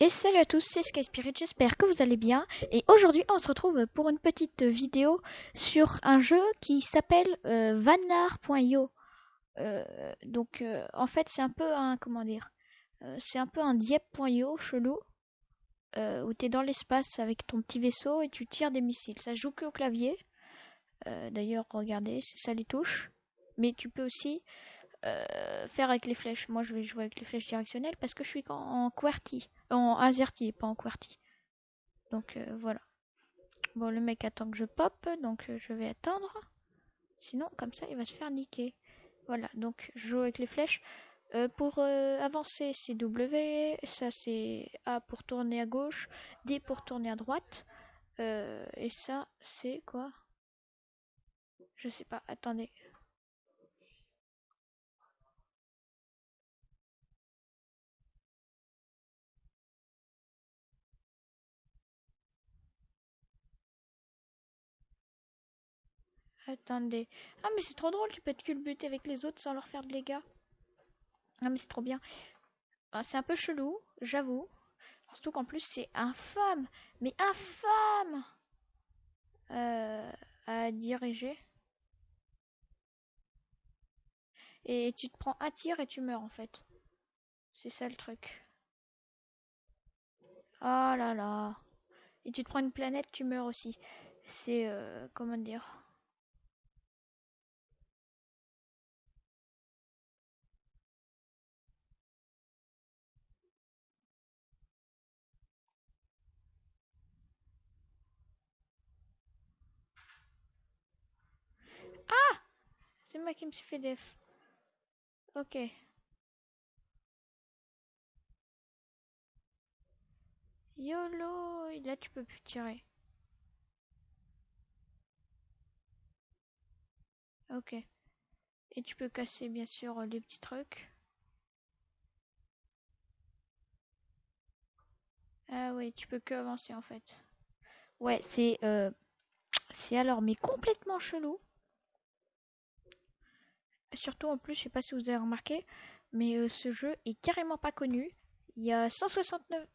Et salut à tous, c'est Sky Spirit, j'espère que vous allez bien. Et aujourd'hui, on se retrouve pour une petite vidéo sur un jeu qui s'appelle euh, Vanar.io. Euh, donc, euh, en fait, c'est un peu un, comment dire, euh, c'est un peu un Dieppe.io chelou, où tu es dans l'espace avec ton petit vaisseau et tu tires des missiles. Ça joue que au clavier. D'ailleurs, regardez, ça les touches. Mais tu peux aussi euh, faire avec les flèches. Moi, je vais jouer avec les flèches directionnelles parce que je suis en, en QWERTY, en AZERTY, pas en QWERTY. Donc euh, voilà. Bon, le mec attend que je pop, donc euh, je vais attendre. Sinon, comme ça, il va se faire niquer. Voilà, donc je joue avec les flèches. Pour avancer, c'est W, ça c'est A pour tourner à gauche, D pour tourner à droite. Et ça, c'est quoi? Je sais pas, attendez. Attendez. Ah mais c'est trop drôle, tu peux te culbuter avec les autres sans leur faire de dégâts. Ah mais c'est trop bien. Ah, c'est un peu chelou, j'avoue. Surtout qu'en plus c'est infâme. Mais infâme euh, à diriger. Et tu te prends un tir et tu meurs en fait. C'est ça le truc. Oh là là. Et tu te prends une planète, tu meurs aussi. C'est euh, comment dire? Me suis fait def. Ok. YOLO là tu peux plus tirer. Ok. Et tu peux casser bien sûr les petits trucs. Ah oui, tu peux que avancer en fait. Ouais, c'est euh, c'est alors mais complètement chelou. Surtout en plus, je sais pas si vous avez remarqué, mais euh, ce jeu est carrément pas connu. Il y a 169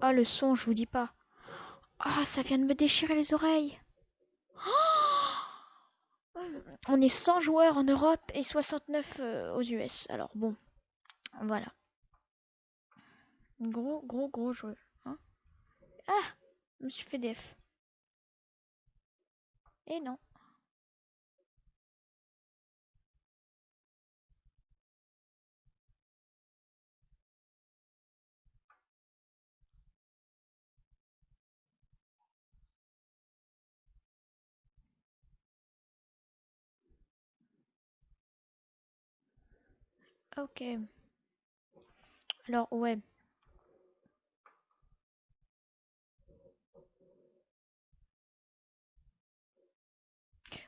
Ah le son, je vous dis pas. Ah, ça vient de me déchirer les oreilles. Oh On est 100 joueurs en Europe et 69 euh, aux US. Alors bon, voilà. Gros, gros, gros jeu. Hein ah, je me suis fait. Et non. Ok. Alors, ouais.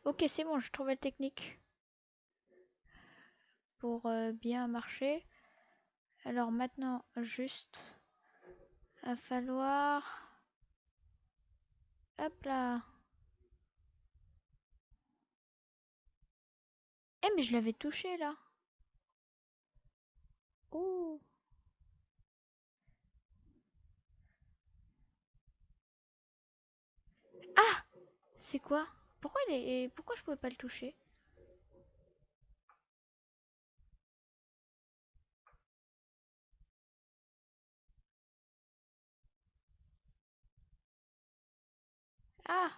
Ok, c'est bon, je trouve la technique pour euh, bien marcher. Alors maintenant, juste, va falloir... Hop là. Eh, mais je l'avais touché là. Ouh. Ah C'est quoi? Pourquoi il est... Pourquoi je pouvais pas le toucher? Ah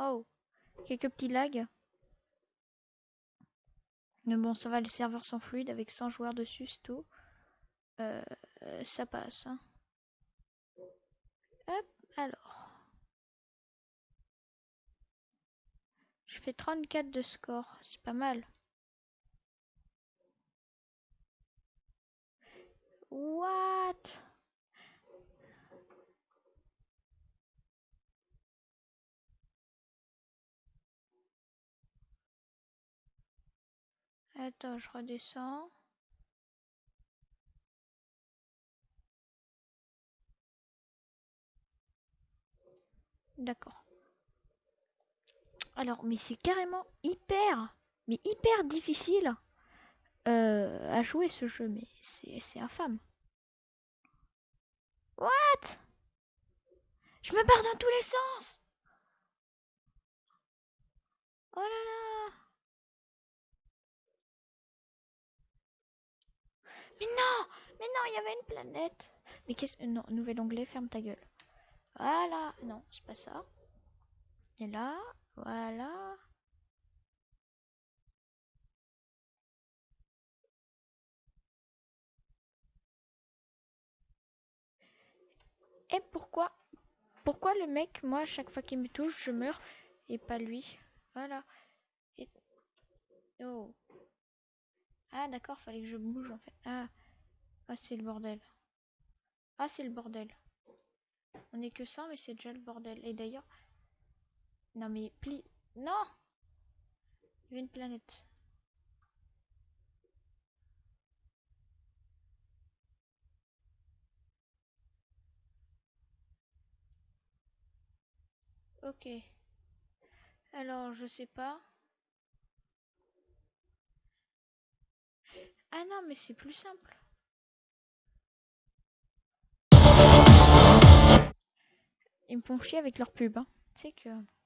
Oh Quelques petits lags. Mais bon, ça va, les serveurs sont fluides avec 100 joueurs dessus, c'est tout. Euh, ça passe. Hein. Hop, alors. Je fais 34 de score, c'est pas mal. What? Attends, je redescends. D'accord. Alors, mais c'est carrément hyper, mais hyper difficile euh, à jouer ce jeu, mais c'est infâme. What? Je me barre dans tous les sens Oh là là Mais non Mais non, il y avait une planète Mais qu'est-ce... Non, nouvel onglet, ferme ta gueule. Voilà Non, c'est pas ça. Et là, voilà. Et pourquoi Pourquoi le mec, moi, à chaque fois qu'il me touche, je meurs et pas lui? Voilà. Oh. Ah d'accord, fallait que je bouge en fait. Ah, ah c'est le bordel. Ah c'est le bordel. On est que ça, mais c'est déjà le bordel. Et d'ailleurs... Non mais... Pli... Non Il y une planète. Ok. Alors, je sais pas. Ah non, mais c'est plus simple. Ils me font chier avec leur pub. Hein. Tu sais que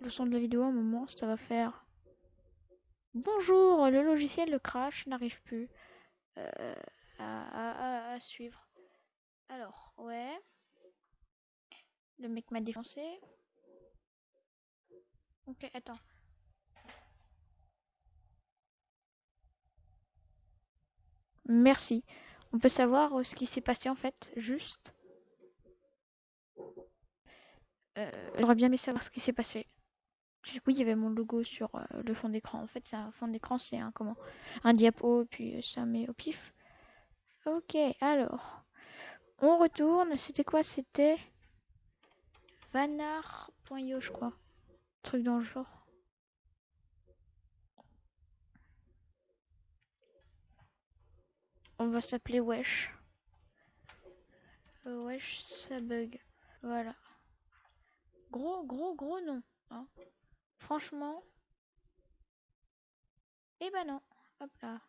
le son de la vidéo, un moment, ça va faire... Bonjour, le logiciel de crash n'arrive plus euh, à, à suivre. Alors, ouais. Le mec m'a défoncé. Ok, attends. Merci. On peut savoir euh, ce qui s'est passé en fait, juste. Euh, J'aurais bien aimé savoir ce qui s'est passé. Oui, il y avait mon logo sur euh, le fond d'écran. En fait, c'est un fond d'écran, c'est un comment Un diapo, puis ça met au pif. Ok, alors. On retourne. C'était quoi? C'était Vanar.io, je crois. Truc dans le genre. On va s'appeler Wesh. Euh, wesh, ça bug. Voilà. Gros, gros, gros nom. Hein. Franchement. Eh ben non. Hop là.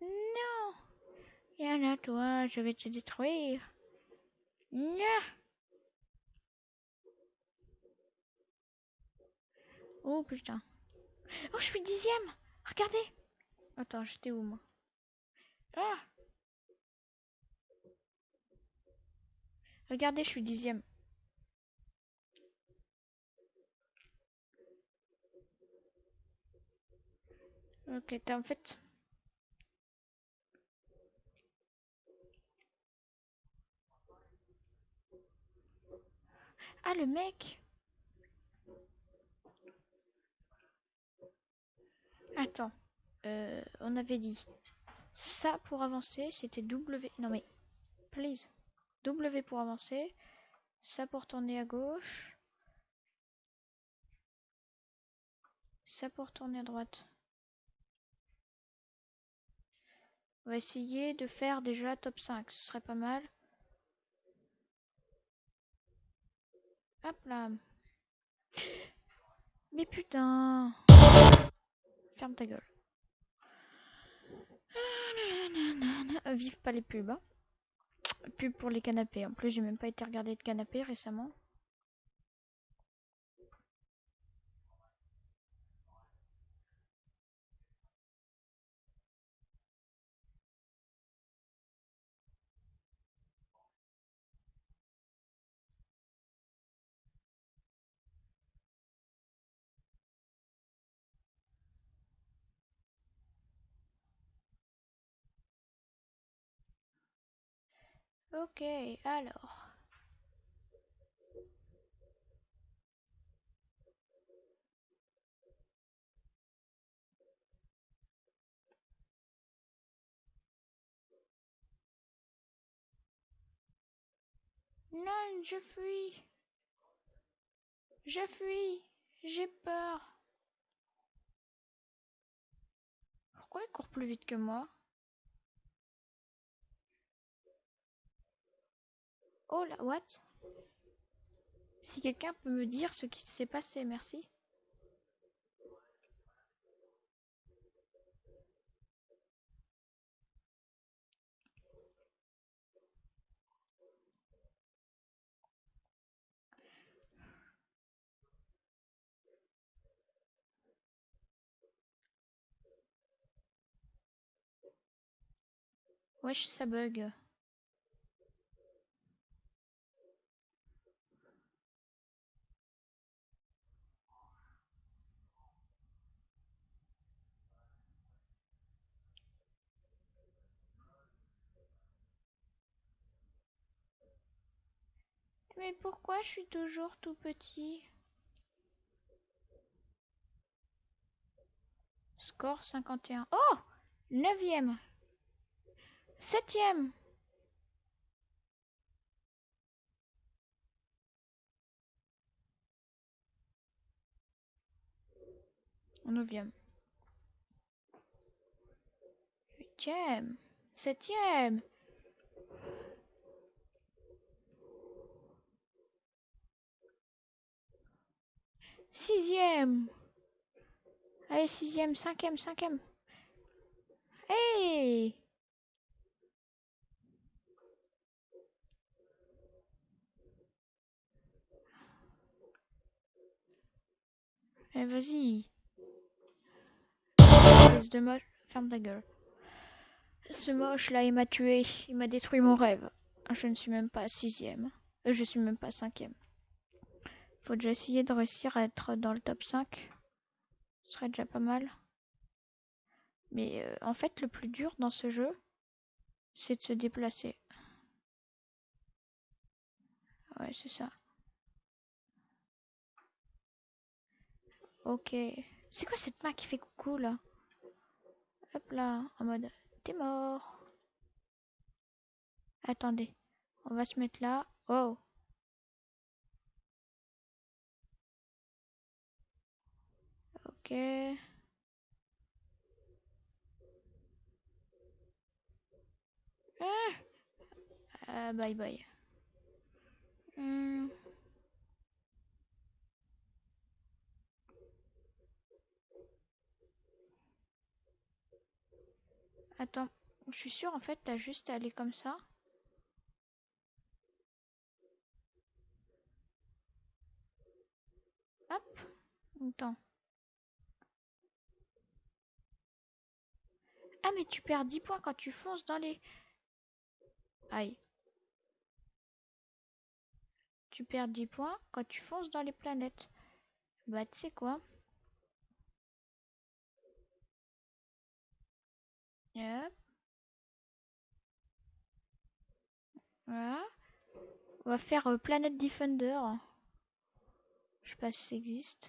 Non Viens à toi, je vais te détruire. Non Oh putain. Oh, je suis dixième. Regardez. Attends, j'étais où moi? Ah! Regardez, je suis dixième. Ok, t'as en fait. Ah, le mec Attends. Euh, on avait dit ça pour avancer, c'était W. Non mais, please. W pour avancer. Ça pour tourner à gauche. Ça pour tourner à droite. On va essayer de faire déjà top 5. Ce serait pas mal. Hop là. Mais putain. Ferme ta gueule. Vive pas les pubs. Hein. Pub pour les canapés. En plus, j'ai même pas été regarder de canapé récemment. Ok, alors. Non, je fuis. Je fuis. J'ai peur. Pourquoi il court plus vite que moi? Oh là, what? Si quelqu'un peut me dire ce qui s'est passé, merci. Wesh, ça bug. Mais pourquoi je suis toujours tout petit? Score 51. Oh Neuvième. Septième. Neuvième. Huitième. Septième. Sixième. Allez, sixième, cinquième, cinquième. Hey Eh, vas-y. De moche. Ferme ta gueule. Ce moche là, il m'a tué. Il m'a détruit mon rêve. Je ne suis même pas sixième. Euh, je suis même pas cinquième. Faut déjà essayer de réussir à être dans le top 5. Ce serait déjà pas mal. Mais euh, en fait, le plus dur dans ce jeu, c'est de se déplacer. Ouais, c'est ça. Ok. C'est quoi cette main qui fait coucou là? Hop là, en mode t'es mort. Attendez, on va se mettre là. Oh. Ok. Ah, ah bye bye. Hmm. Attends, je suis sûre en fait t'as juste à aller comme ça. Hop. Attends. Ah mais tu perds 10 points quand tu fonces dans les... Aïe. Tu perds 10 points quand tu fonces dans les planètes. Bah tu sais quoi? Hop. Voilà. On va faire euh, Planet Defender. Je sais pas si ça existe.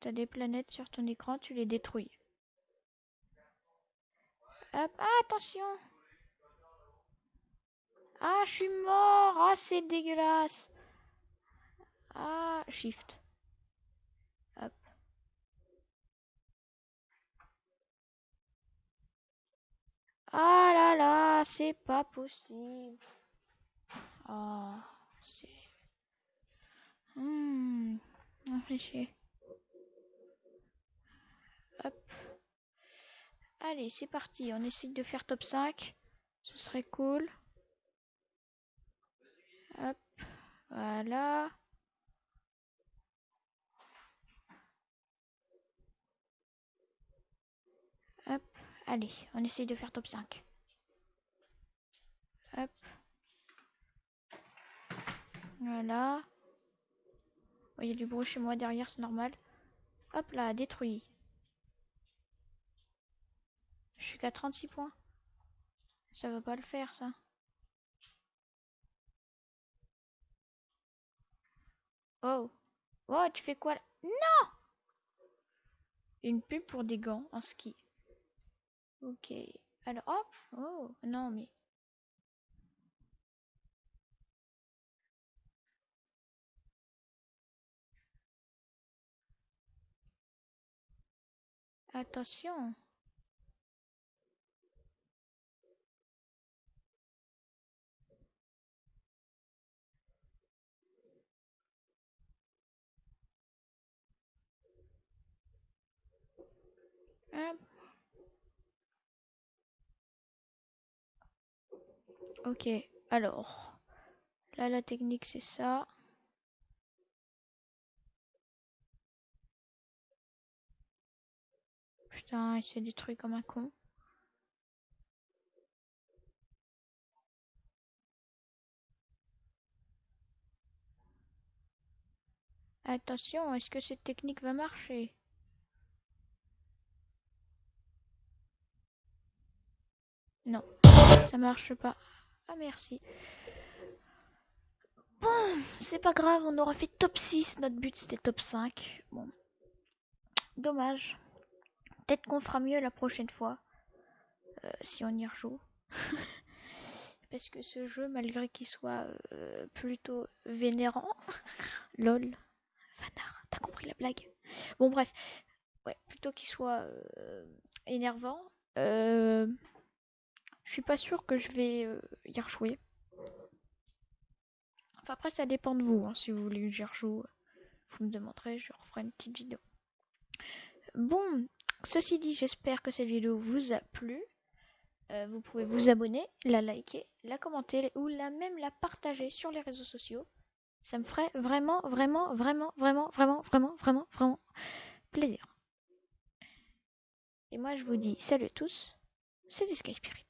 T'as des planètes sur ton écran, tu les détruis. Ah, attention Ah, je suis mort Ah, c'est dégueulasse Ah, shift. Hop. Ah là là, c'est pas possible. Oh, c'est... Hmm, chier. Hop. Allez, c'est parti. On essaye de faire top 5. Ce serait cool. Hop. Voilà. Hop. Allez, on essaye de faire top 5. Hop. Voilà. Il y a du bruit chez moi derrière, c'est normal. Hop là, détruit. Je suis qu'à 36 points. Ça va pas le faire, ça. Oh. Oh, tu fais quoi là? Non Une pub pour des gants en ski. Ok. Alors, hop. Oh, non, mais... Attention Ok, alors. Là, la technique, c'est ça. Putain, il s'est détruit comme un con. Attention, est-ce que cette technique va marcher? Non, ça marche pas. Ah merci. Bon, c'est pas grave, on aura fait top 6. Notre but c'était top 5. Bon. Dommage. Peut-être qu'on fera mieux la prochaine fois. Euh, si on y rejoue. Parce que ce jeu, malgré qu'il soit euh, plutôt vénérant, lol, Vanard, t'as compris la blague Bon bref, ouais, plutôt qu'il soit euh, énervant, je suis pas sûr que je vais y rejouer. Enfin après ça dépend de vous, hein. si vous voulez que j'y rejoue, vous me demanderez, je referai une petite vidéo. Bon, ceci dit, j'espère que cette vidéo vous a plu. Euh, vous pouvez vous abonner, la liker, la commenter ou la même la partager sur les réseaux sociaux. Ça me ferait vraiment, vraiment, vraiment, vraiment, vraiment, vraiment, vraiment, vraiment plaisir. Et moi je vous dis salut à tous, c'est Sky Spirit.